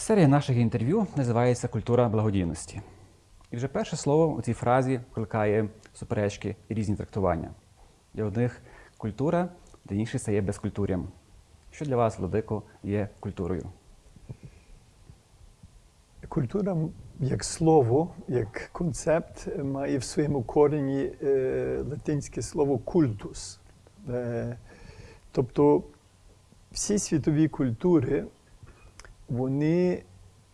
Серія наших інтерв'ю називається Культура благодійності. І вже перше слово у цій фразі викликає суперечки і різні трактування. Для одних культура, для інших це є безкультур'ям. Що для вас, Владико, є культурою? Культура як слово, як концепт має в своєму корені е, латинське слово культус. Е, тобто всі світові культури вони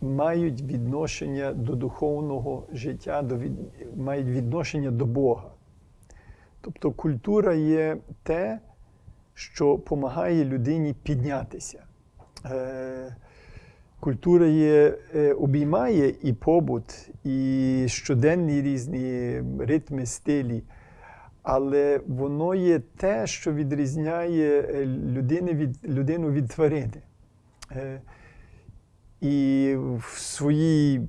мають відношення до духовного життя, до від, мають відношення до Бога. Тобто культура є те, що допомагає людині піднятися. Е, Культура є, е, обіймає і побут, і щоденні різні ритми, стилі, але воно є те, що відрізняє е, людини від, людину від тварини. І в своїй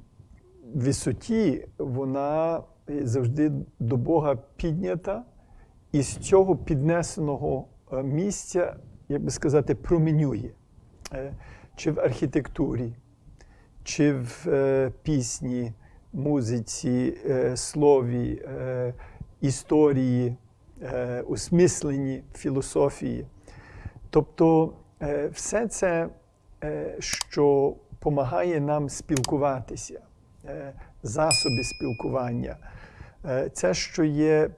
висоті вона завжди до Бога піднята, і з цього піднесеного е, місця, як би сказати, променює. Е, Чи в архітектурі, чи в е, пісні, музиці, слові, історії, осмисленні, філософії. Тобто все це, що допомагає нам спілкуватися, е, засоби спілкування, е, це, що є,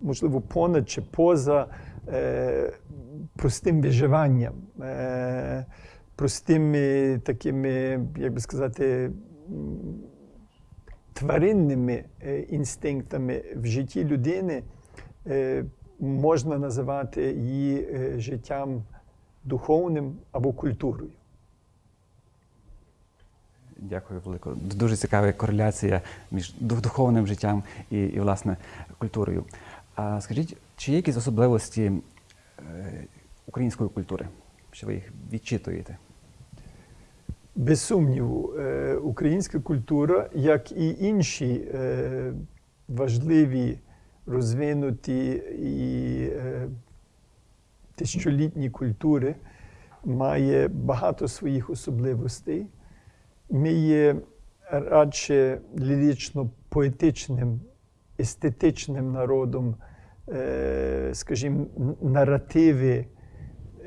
можливо, понад чи поза е, простим виживанням, простими такими, як би сказати, тваринними інстинктами в житті людини можна називати її життям духовним або культурою. Дякую, Велико. Дуже цікава кореляція між дух- духовним життям і, і власне, культурою. А скажіть, чи є якісь особливості е, української культури? Що ви їх відчитуєте? Без сумніву, е, українська культура, як і інші е, важливі, розвинуті і тисячолітні культури, має багато своїх особливостей. Ми є радше лірично-поетичним, естетичним народом, е, скажімо, наративи,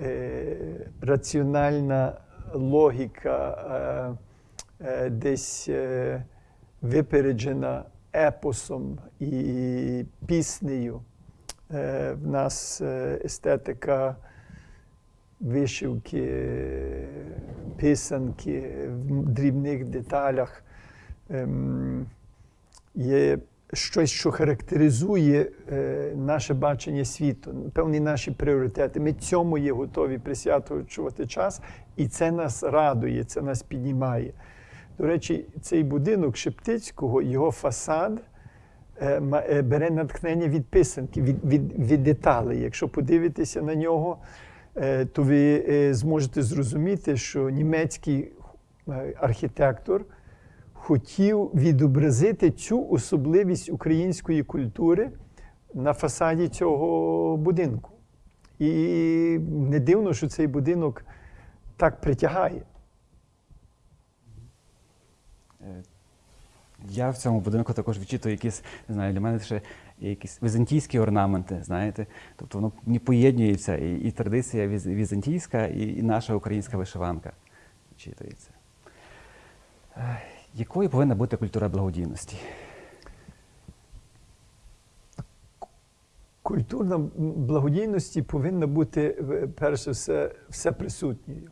е, раціональна логіка е, десь випереджена епосом і піснею. В нас естетика вишивки, писанки в дрібних деталях ем, є щось, що характеризує е, наше бачення світу, певні наші пріоритети. Ми цьому є готові присвячувати час, і це нас радує, це нас піднімає. До речі, цей будинок Шептицького, його фасад е, е, бере натхнення від писанки, від, від, від деталей. Якщо подивитися на нього, то ви е, зможете зрозуміти, що німецький е, архітектор хотів відобразити цю особливість української культури на фасаді цього будинку. І не дивно, що цей будинок так притягає. Е, Я в цьому будинку також відчитую якісь, не знаю, для мене ще якісь візантійські орнаменти, знаєте. Тобто воно не поєднується і, і традиція віз- візантійська, і, і наша українська вишиванка відчитується. Якою повинна бути культура благодійності? Культурна благодійності повинна бути, е, перш за все, всеприсутньою.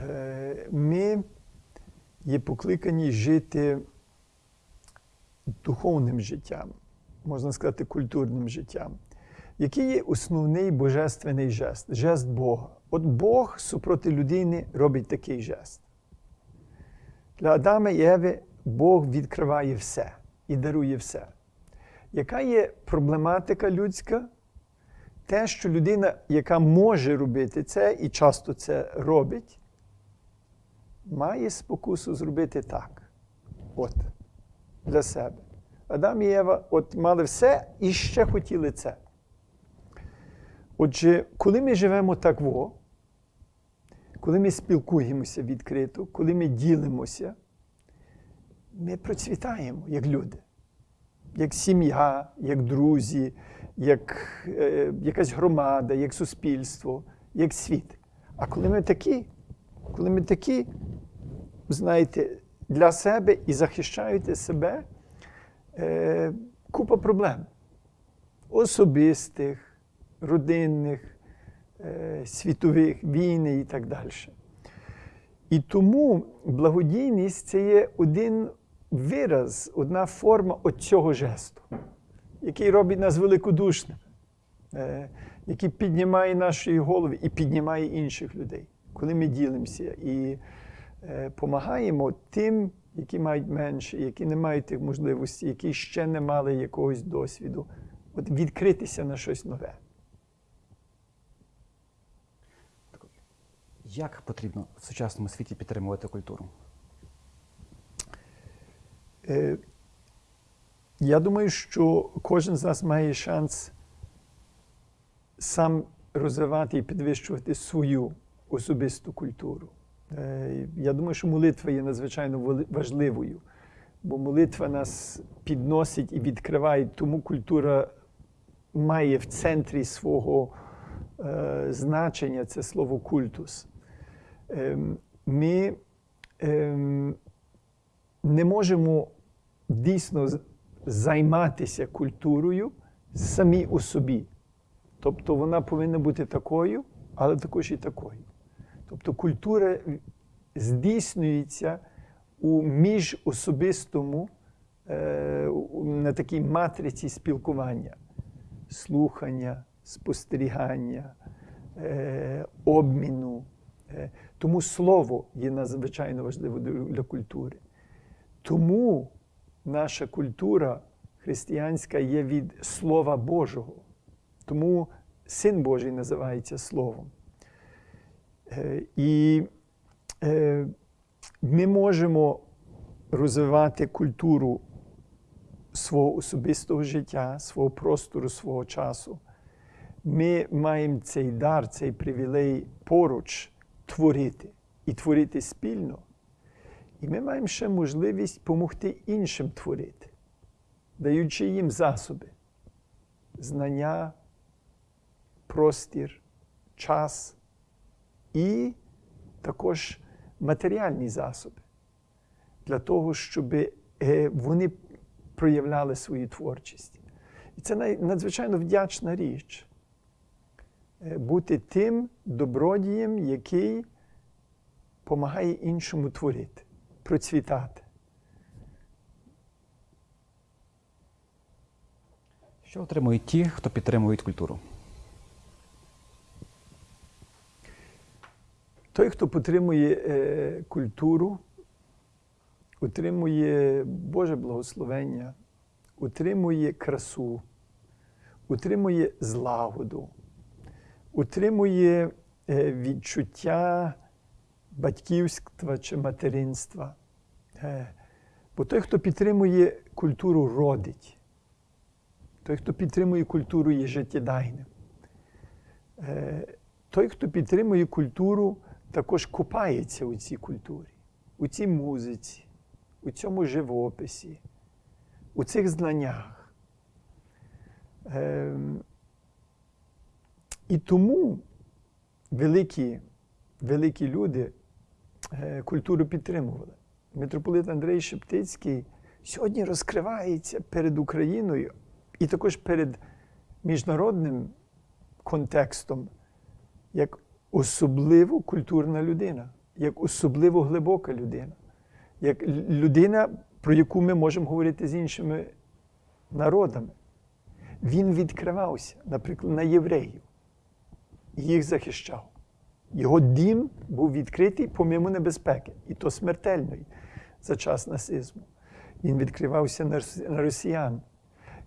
Е, Ми є покликані жити духовним життям, можна сказати, культурним життям. Який є основний божественний жест? Жест Бога. От Бог супроти людини робить такий жест. Для Адама і Еви Бог відкриває все і дарує все. Яка є проблематика людська? Те, що людина, яка може робити це і часто це робить, має спокусу зробити так. От, для себе. Адам і Єва от мали все і ще хотіли це. Отже, коли ми живемо так, во, коли ми спілкуємося відкрито, коли ми ділимося, ми процвітаємо як люди, як сім'я, як друзі, як е, якась громада, як суспільство, як світ. А коли ми такі, коли ми такі, знаєте, для себе і захищаєте себе, е, купа проблем особистих, родинних, е, світових війни і так далі. І тому благодійність це є один вираз, одна форма цього жесту, який робить нас великодушними, е, який піднімає наші голови і піднімає інших людей, коли ми ділимося і допомагаємо тим, які мають менше, які не мають тих можливостей, які ще не мали якогось досвіду, от відкритися на щось нове. Як потрібно в сучасному світі підтримувати культуру? Е, Я думаю, що кожен з нас має шанс сам розвивати і підвищувати свою особисту культуру. Е, Я думаю, що молитва є надзвичайно важливою, бо молитва нас підносить і відкриває, тому культура має в центрі свого е, значення це слово культус. Ем, Ми ем, не можемо дійсно займатися культурою самі у собі. Тобто вона повинна бути такою, але також і такою. Тобто культура здійснюється у міжособистому, е, на такій матриці спілкування, слухання, спостерігання, е, обміну. Е, Тому слово є надзвичайно важливо для- для культури. Тому наша культура християнська є від Слова Божого. Тому Син Божий називається Словом. Е, І е, ми можемо розвивати культуру свого особистого життя, свого простору, свого часу. Ми маємо цей дар, цей привілей поруч творити і творити спільно. І ми маємо ще можливість допомогти іншим творити, даючи їм засоби, знання, простір, час і також матеріальні засоби для того, щоб е, вони проявляли свою творчість. І це надзвичайно вдячна річ е, бути тим добродієм, який допомагає іншому творити, процвітати. Що отримують ті, хто підтримують культуру? Той, хто підтримує е, культуру, отримує Боже благословення, утримує красу, утримує злагоду, утримує е, відчуття батьківства чи материнства. Е, бо той, хто підтримує культуру, родить. Той, хто підтримує культуру, є життєдайним. Той, хто підтримує культуру, також купається у цій культурі, у цій музиці, у цьому живописі, у цих знаннях. Ем, і тому великі, великі люди е, культуру підтримували. Митрополит Андрей Шептицький сьогодні розкривається перед Україною і також перед міжнародним контекстом як особливо культурна людина, як особливо глибока людина, як людина, про яку ми можемо говорити з іншими народами. Він відкривався, наприклад, на євреїв, і їх захищав. Його дім був відкритий помимо небезпеки, і то смертельної за час нацизму. Він відкривався на росіян.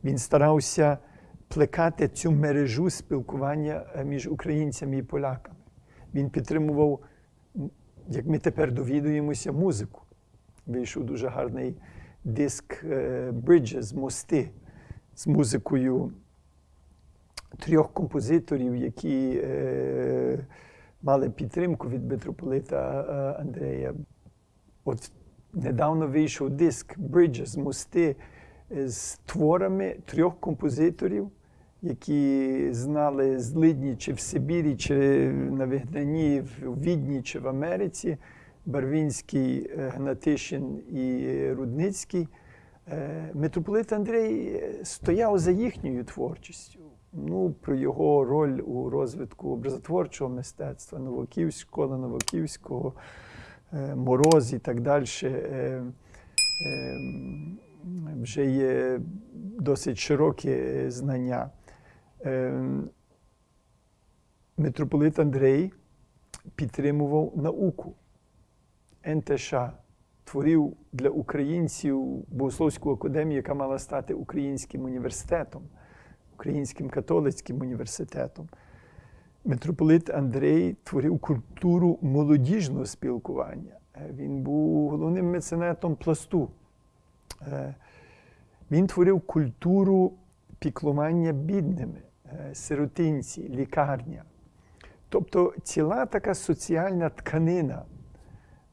Він старався плекати цю мережу спілкування е, між українцями і поляками. Він підтримував, як ми тепер довідуємося, музику. Вийшов дуже гарний диск е, Bridges, мости з музикою трьох композиторів, які е, мали підтримку від митрополита е, Андрея. От недавно вийшов диск Bridges, мости з творами трьох композиторів, які знали злидні чи в Сибірі, чи на вигнанні в Відні, чи в Америці. Барвінський, е, Гнатишин і Рудницький. Е, Митрополит Андрей е, стояв за їхньою творчістю. Ну, про його роль у розвитку образотворчого мистецтва, Новоківськ, школа Новоківського, Мороз і так далі. Вже є досить широкі знання. Е, Митрополит Андрей підтримував науку. НТШ творив для українців Богословську академію, яка мала стати українським університетом, українським католицьким університетом. Митрополит Андрей творив культуру молодіжного спілкування. Е, Він був головним меценатом пласту. Е, Він творив культуру піклування бідними, сиротинці, лікарня. Тобто ціла така соціальна тканина,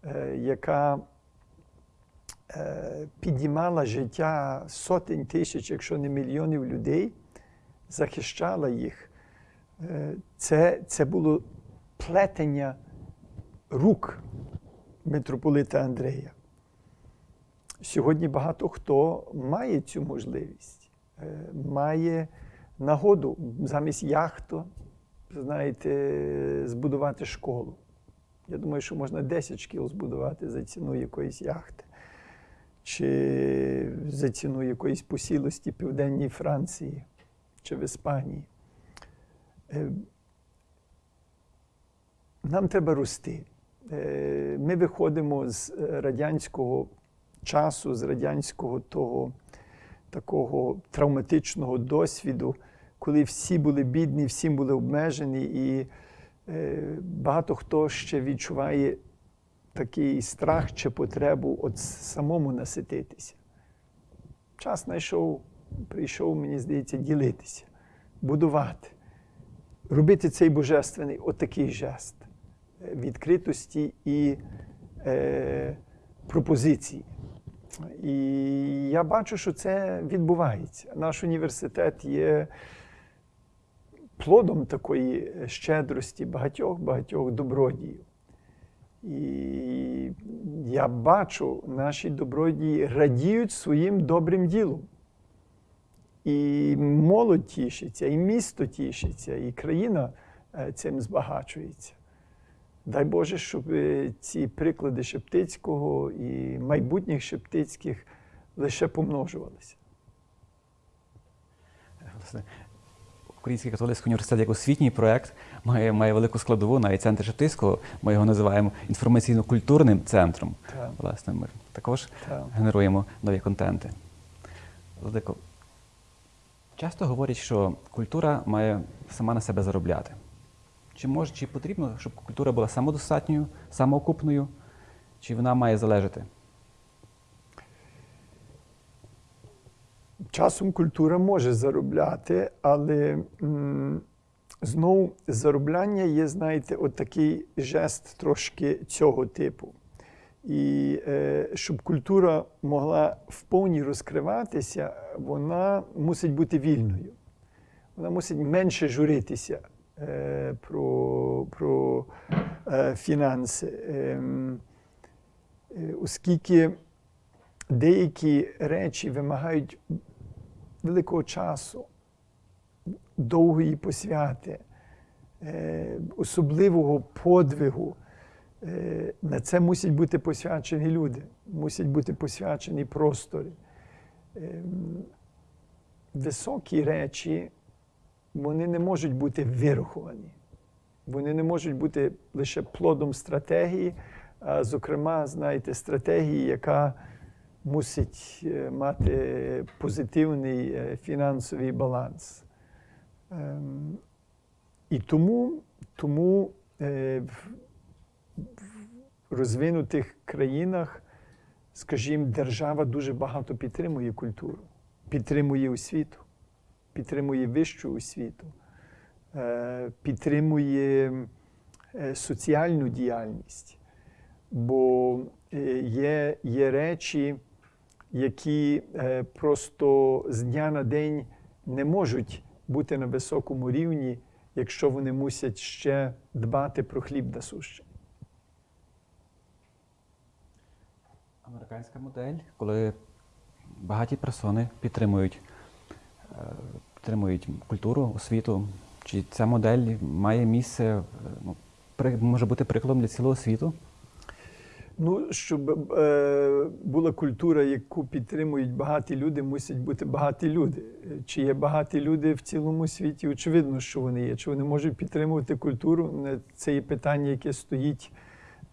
е, яка е, підіймала життя сотень тисяч, якщо не мільйонів людей, захищала їх. Е, Це, це було плетення рук митрополита Андрея. Сьогодні багато хто має цю можливість, е, має нагоду замість яхту, знаєте, збудувати школу. Я думаю, що можна 10 шкіл збудувати за ціну якоїсь яхти, чи за ціну якоїсь посілості Південній Франції чи в Іспанії. Е, Нам треба рости. Е, Ми виходимо з радянського часу, з радянського того такого травматичного досвіду, коли всі були бідні, всі були обмежені, і е, багато хто ще відчуває такий страх чи потребу от самому насититися. Час знайшов, прийшов, мені здається, ділитися, будувати, робити цей божественний отакий жест е, відкритості і е, пропозиції. І я бачу, що це відбувається. Наш університет є плодом такої щедрості багатьох багатьох добродіїв. І я бачу, наші добродії радіють своїм добрим ділом. І молодь тішиться, і місто тішиться, і країна е, цим збагачується. Дай Боже, щоб е, ці приклади Шептицького і майбутніх Шептицьких лише помножувалися. Власне, Український католицький університет як освітній проєкт має, має велику складову, навіть центр Шептицького, ми його називаємо інформаційно-культурним центром. Так. Власне, ми також Так. генеруємо нові контенти. Владико, часто говорять, що культура має сама на себе заробляти. Чи може, чи потрібно, щоб культура була самодостатньою, самоокупною, чи вона має залежати? Часом культура може заробляти, але знову заробляння є, знаєте, от такий жест трошки цього типу. І е, щоб культура могла вповні розкриватися, вона мусить бути вільною. Вона мусить менше журитися про, про е, фінанси. Ем, е, оскільки деякі речі вимагають великого часу, довгої посвяти, е, особливого подвигу. Е, На це мусять бути посвячені люди, мусять бути посвячені простори. Ем, Високі речі вони не можуть бути вираховані. Вони не можуть бути лише плодом стратегії, а зокрема, знаєте, стратегії, яка мусить е, мати позитивний е, фінансовий баланс. Ем, І тому, тому е, в в розвинутих країнах, скажімо, держава дуже багато підтримує культуру, підтримує освіту, підтримує вищу освіту, е, підтримує е, соціальну діяльність. Бо е, є, є речі, які просто з дня на день не можуть бути на високому рівні, якщо вони мусять ще дбати про хліб насущний. Американська модель, коли багаті персони підтримують, підтримують культуру, освіту. Чи ця модель має місце, ну, може бути прикладом для цілого світу? Ну, щоб е, була культура, яку підтримують багаті люди, мусять бути багаті люди. Чи є багаті люди в цілому світі? Очевидно, що вони є. Чи вони можуть підтримувати культуру? Це є питання, яке стоїть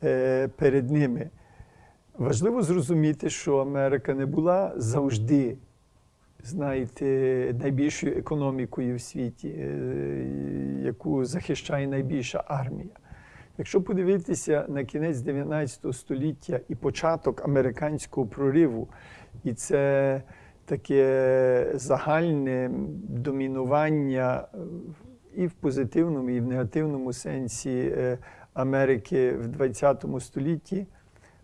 е, перед ними. Важливо зрозуміти, що Америка не була завжди, знаєте, найбільшою економікою в світі, е, яку захищає найбільша армія. Якщо подивитися на кінець 19 століття і початок американського прориву, і це таке загальне домінування і в позитивному, і в негативному сенсі е, Америки в 20 столітті,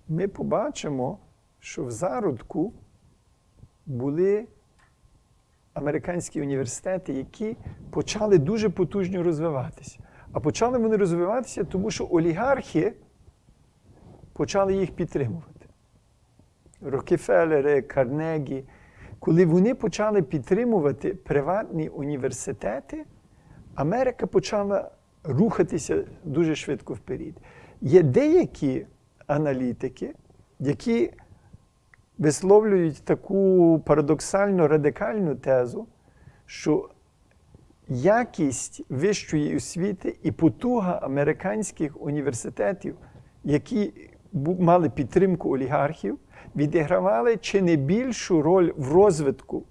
ми побачимо, що в зародку були американські університети, які почали дуже потужно розвиватися. А почали вони розвиватися, тому що олігархи почали їх підтримувати. Рокефелери, Карнегі. Коли вони почали підтримувати приватні університети, Америка почала рухатися дуже швидко вперед. Є деякі аналітики, які висловлюють таку парадоксально радикальну тезу, що якість вищої освіти і потуга американських університетів, які мали підтримку олігархів, відігравали чи не більшу роль в розвитку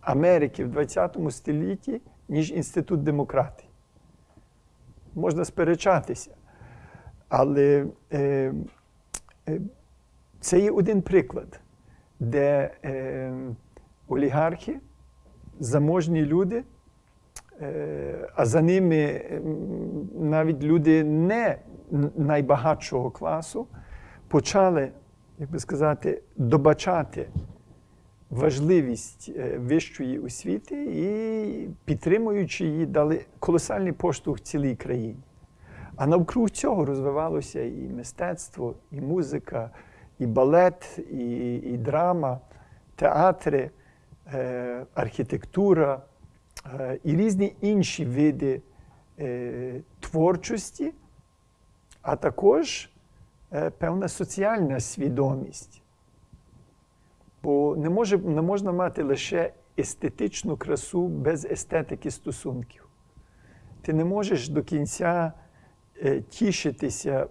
Америки в 20 столітті, ніж інститут демократії. Можна сперечатися. Але е, е, це є один приклад, де е, олігархи, заможні люди, е, а за ними навіть люди не найбагатшого класу, почали, як би сказати, добачати важливість е, вищої освіти і, підтримуючи її, дали колосальний поштовх цілій країні. А навкруг цього розвивалося і мистецтво, і музика, і балет, і, і драма, театри, е, архітектура е, і різні інші види е, творчості, а також е, певна соціальна свідомість. Бо не, може, не можна мати лише естетичну красу без естетики стосунків. Ти не можеш до кінця е, тішитися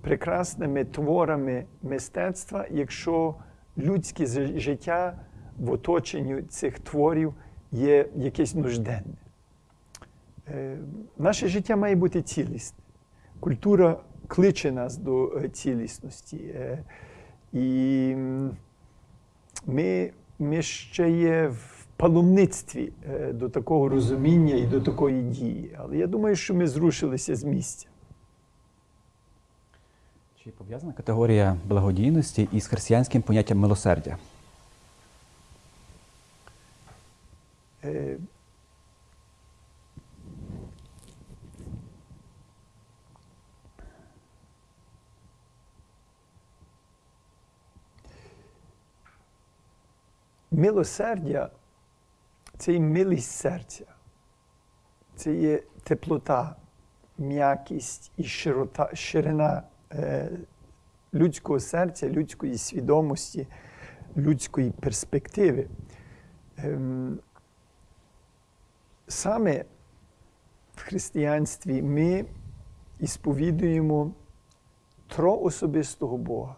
прекрасними творами мистецтва, якщо людське життя в оточенні цих творів є якесь нужденне. Е, Наше життя має бути цілісне. Культура кличе нас до е, цілісності. Е, І ми, ми ще є в паломництві до такого розуміння і до такої дії. Але я думаю, що ми зрушилися з місця. Чи пов'язана категорія благодійності із християнським поняттям милосердя? Е, Милосердя це і милість серця, це є теплота, м'якість і широта, ширина людського серця, людської свідомості, людської перспективи. Ем, саме в християнстві ми ісповідуємо троособистого Бога.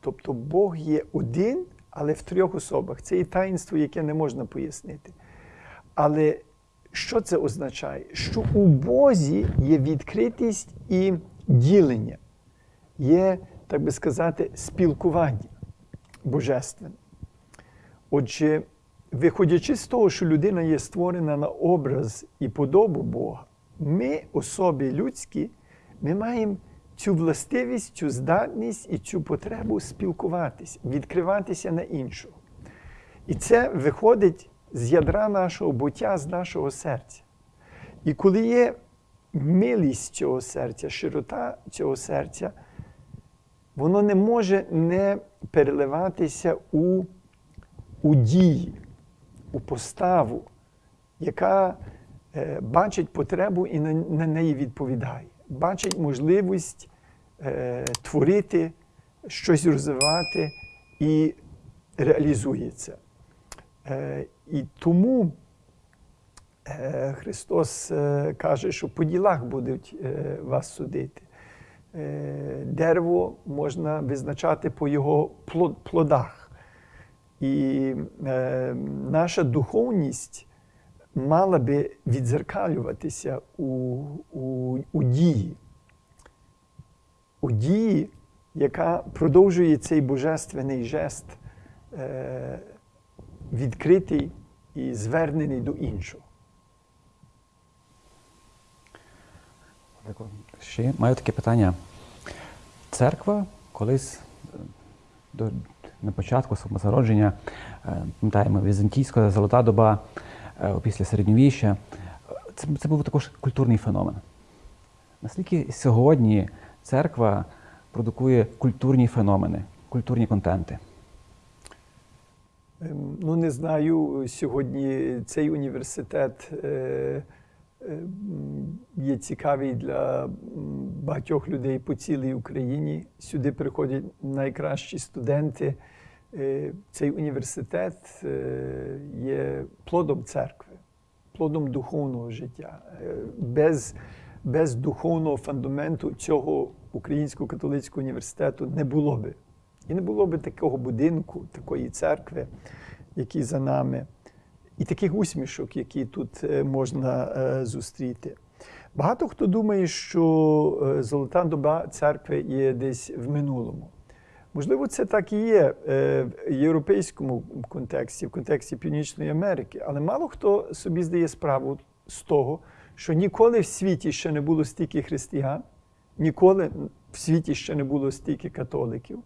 Тобто Бог є один, але в трьох особах. Це і таїнство, яке не можна пояснити. Але що це означає? Що у Бозі є відкритість і ділення, є, так би сказати, спілкування божественне. Отже, виходячи з того, що людина є створена на образ і подобу Бога, ми, особи людські, ми маємо цю властивість, цю здатність і цю потребу спілкуватися, відкриватися на іншого. І це виходить з ядра нашого буття, з нашого серця. І коли є милість цього серця, широта цього серця, воно не може не переливатися у, у дії, у поставу, яка е, бачить потребу і на, на неї відповідає, бачить можливість е, творити, щось розвивати і реалізує це. Е, і тому е, Христос е, каже, що по ділах будуть е, вас судити. Е, Дерево можна визначати по його плодах. І е, наша духовність мала би відзеркалюватися у, у, у дії. У дії, яка продовжує цей божественний жест, е, відкритий і звернений до іншого. Ще маю таке питання. Церква колись е, до, на початку свого зародження, е, пам'ятаємо, візантійська золота доба е, після середньовіччя, е, це, це був також культурний феномен. Наскільки сьогодні церква продукує культурні феномени, культурні контенти? Ем, Ну, не знаю, сьогодні цей університет є цікавий для багатьох людей по цілій Україні. Сюди приходять найкращі студенти. Е, Цей університет е, є плодом церкви, плодом духовного життя. Е, Без, без духовного фундаменту цього Українського католицького університету не було би. І не було би такого будинку, такої церкви, які за нами, і таких усмішок, які тут е, можна е, зустріти. Багато хто думає, що е, золота доба церкви є десь в минулому. Можливо, це так і є в європейському контексті, в контексті Північної Америки, але мало хто собі здає справу з того, що ніколи в світі ще не було стільки християн, ніколи в світі ще не було стільки католиків,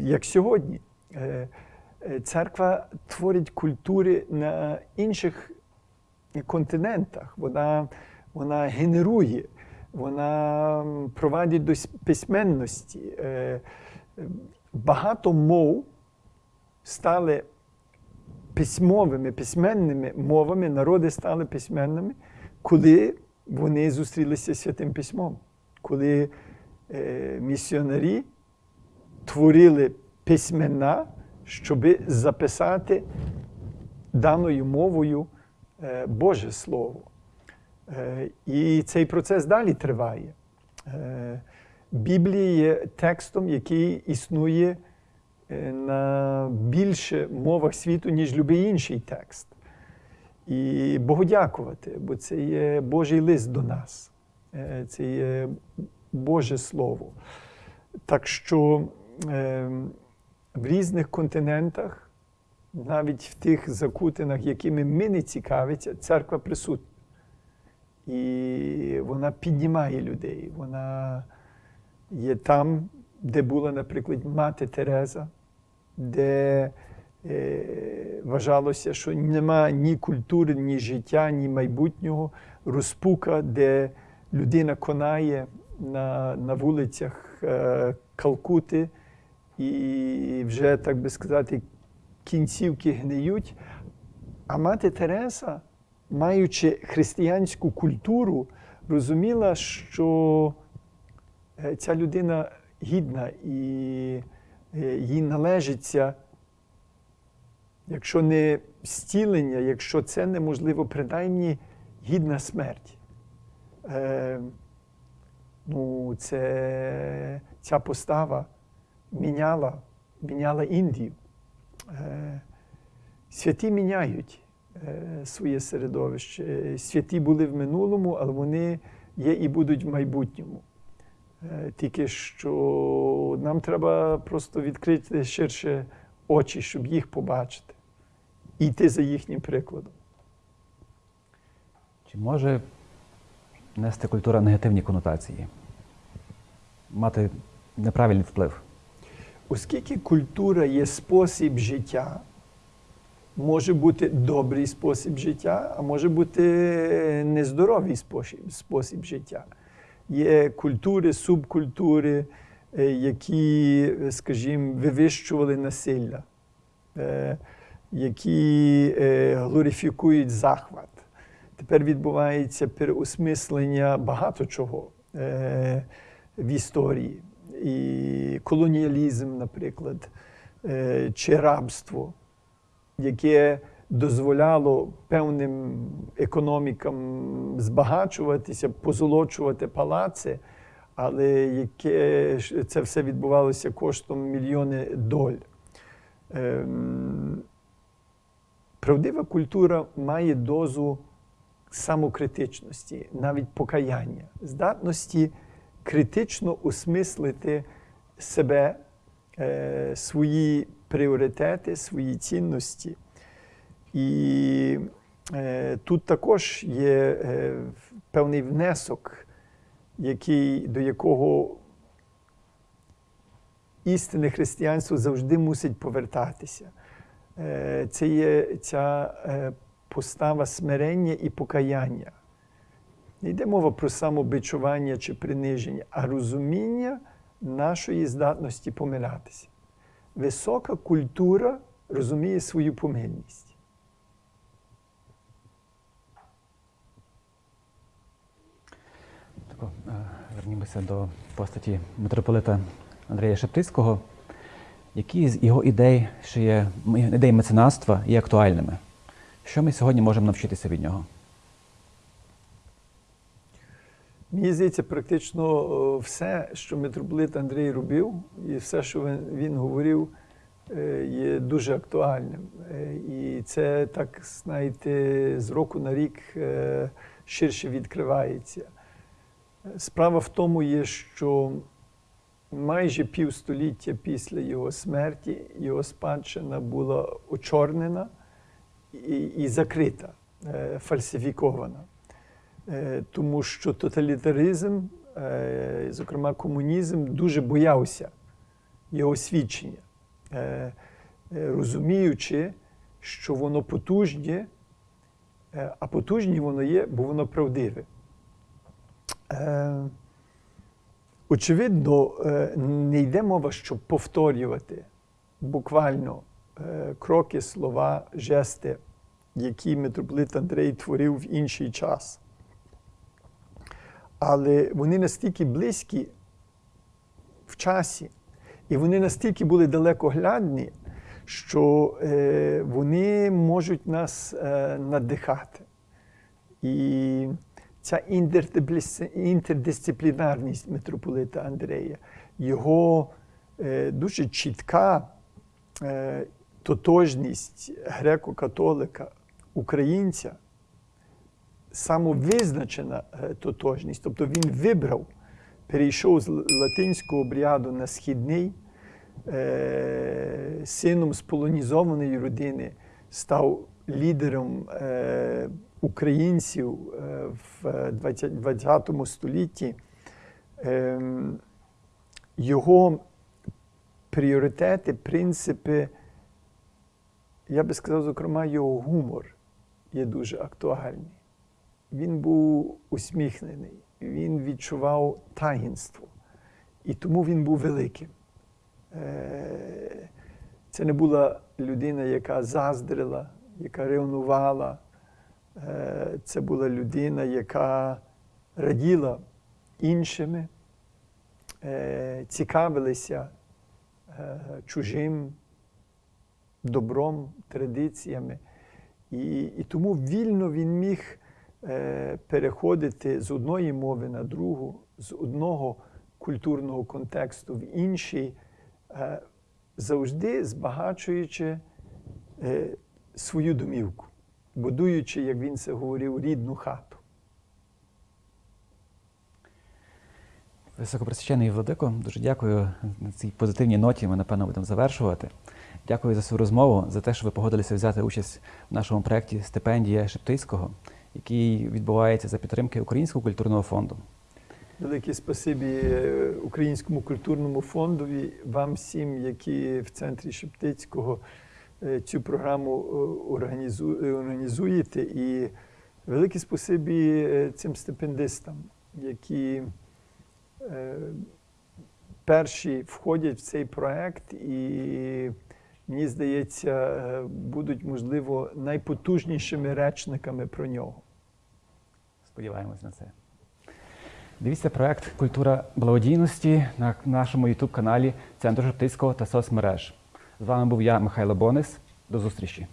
як сьогодні. Е, Церква творить культури на інших континентах. Вона, вона генерує, вона провадить до письменності. Е, е, Багато мов стали письмовими, письменними мовами, народи стали письменними, коли вони зустрілися з святим письмом, коли місіонарі творили письмена, щоб записати даною мовою е, Боже Слово. Е, І цей процес далі триває. Е, Біблія є текстом, який існує на більше мовах світу, ніж будь-який інший текст. І Богу дякувати, бо це є Божий лист до нас, це є Боже Слово. Так що е, в різних континентах, навіть в тих закутинах, якими ми не цікавиться, церква присутня. І вона піднімає людей. Вона є там, де була, наприклад, мати Тереза, де е, вважалося, що нема ні культури, ні життя, ні майбутнього, розпука, де людина конає на, на вулицях е, Калкути, і вже, так би сказати, кінцівки гниють. А мати Тереза, маючи християнську культуру, розуміла, що е, ця людина гідна і е, їй належиться, якщо не зцілення, якщо це неможливо, принаймні гідна смерть. Е, ну, це, ця постава міняла, міняла Індію. Е, святі міняють е, своє середовище. Святі були в минулому, але вони є і будуть в майбутньому. Е, Тільки що нам треба просто відкрити ширше очі, щоб їх побачити, і йти за їхнім прикладом. Чи може нести культура негативні конотації, мати неправильний вплив. Оскільки культура є спосіб життя, може бути добрий спосіб життя, а може бути нездоровий спосіб, спосіб життя. Є культури, субкультури, е, які, скажімо, вивищували насилля, е, які е, глорифікують захват. Тепер відбувається переосмислення багато чого в історії. І колоніалізм, наприклад, е, чи рабство, яке дозволяло певним економікам збагачуватися, позолочувати палаци, але яке це все відбувалося коштом мільйони доль. Ем, Правдива культура має дозу самокритичності, навіть покаяння, здатності критично осмислити себе, е, свої пріоритети, свої цінності. І е, тут також є е, певний внесок, який, до якого істинне християнство завжди мусить повертатися. Це є ця постава смирення і покаяння. Не йде мова про самобичування чи приниження, а розуміння нашої здатності помилятися. Висока культура розуміє свою помильність. Тако, е, вернімося до постаті митрополита Андрія Шептицького. Які з його ідей, що є ідей меценатства, є актуальними? Що ми сьогодні можемо навчитися від нього? Мені здається, практично е, все, що митрополит Андрій робив, і все, що він, говорив, е, є дуже актуальним. Е, І це так, знаєте, з року на рік ширше відкривається. Справа в тому є, що майже півстоліття після його смерті його спадщина була очорнена і, закрита, фальсифікована. Е, Тому що тоталітаризм, е, зокрема комунізм, дуже боявся його свідчення, е, розуміючи, що воно потужне, е, а потужні воно є, бо воно правдиве. Очевидно, не йде мова, щоб повторювати буквально кроки, слова, жести, які митрополит Андрей творив в інший час. Але вони настільки близькі в часі, і вони настільки були далекоглядні, що е, вони можуть нас е, надихати. І ця інтердисциплінарність митрополита Андрея, його е, дуже чітка е, тотожність греко-католика, українця, самовизначена е, тотожність. Тобто він вибрав, перейшов з латинського обряду на східний, е, сином з полонізованої родини, став лідером е, українців в 20, 20 столітті. Ем, Його пріоритети, принципи, я би сказав, зокрема, його гумор є дуже актуальний. Він був усміхнений, він відчував таїнство, і тому він був великим. Е, Це не була людина, яка заздрила, яка ревнувала. Е, Це була людина, яка раділа іншими, е, цікавилися е, чужим добром, традиціями. І, і тому вільно він міг переходити з одної мови на другу, з одного культурного контексту в інший, е, завжди збагачуючи е, свою домівку, будуючи, як він це говорив, рідну хату. Високопресвящений Владико, дуже дякую на цій позитивній ноті. Ми, напевно, будемо завершувати. Дякую за свою розмову, за те, що ви погодилися взяти участь в нашому проєкті Стипендія Шептицького. Який відбувається за підтримки Українського культурного фонду. Велике спасибі е, Українському культурному фондові, вам всім, які в центрі Шептицького е, цю програму е, організуєте. І велике спасибі цим стипендистам, які перші входять в цей проект і, мені здається, е, будуть, можливо, найпотужнішими речниками про нього. Сподіваємось на це. Дивіться проект Культура благодійності на нашому YouTube-каналі Центру Жовтицького та соцмереж. З вами був я, Михайло Бонис. До зустрічі.